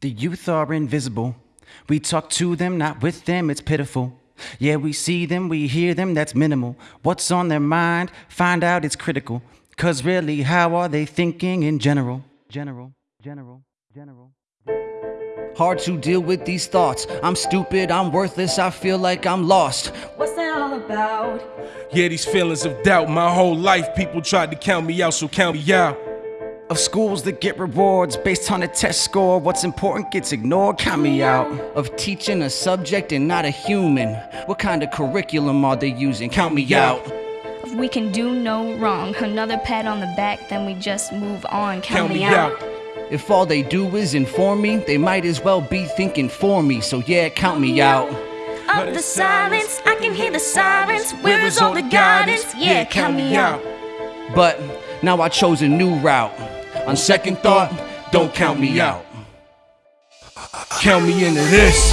The youth are invisible. We talk to them, not with them, it's pitiful. Yeah, we see them, we hear them, that's minimal. What's on their mind? Find out it's critical. Cause really, how are they thinking in general? General, general, general. Hard to deal with these thoughts. I'm stupid, I'm worthless, I feel like I'm lost. What's that all about? Yeah, these feelings of doubt. My whole life, people tried to count me out, so count me out. Of schools that get rewards based on a test score, what's important gets ignored, count me out. Of teaching a subject and not a human. What kind of curriculum are they using? Count me out. If we can do no wrong, another pat on the back, then we just move on. Count, Count me out. If all they do is inform me, they might as well be thinking for me. So yeah, count me out. Of the silence, I can hear the sirens. Where is all the guidance? Yeah, count me out. But now I chose a new route. On second thought, don't count me out. Count me into this.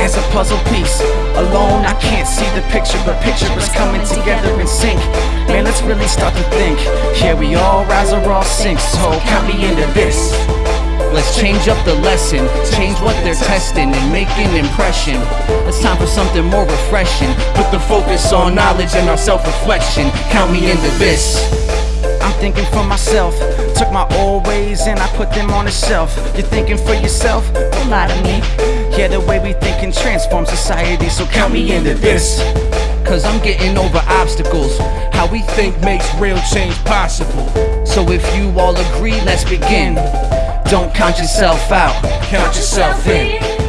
As a puzzle piece, alone I can't see the picture, but picture is coming together in sync. Man, let's really start to think. Yeah, we all rise or all sink, so count me into this. Let's change up the lesson, change what they're testing, and make an impression. It's time for something more refreshing. Put the focus on knowledge and our self reflection. Count me into this. Thinking for myself. Took my old ways and I put them on the shelf. You're thinking for yourself? Don't lie to me. Yeah, the way we think can transform society, so count me into this. Cause I'm getting over obstacles. How we think makes real change possible. So if you all agree, let's begin. Don't count yourself out. Count yourself in.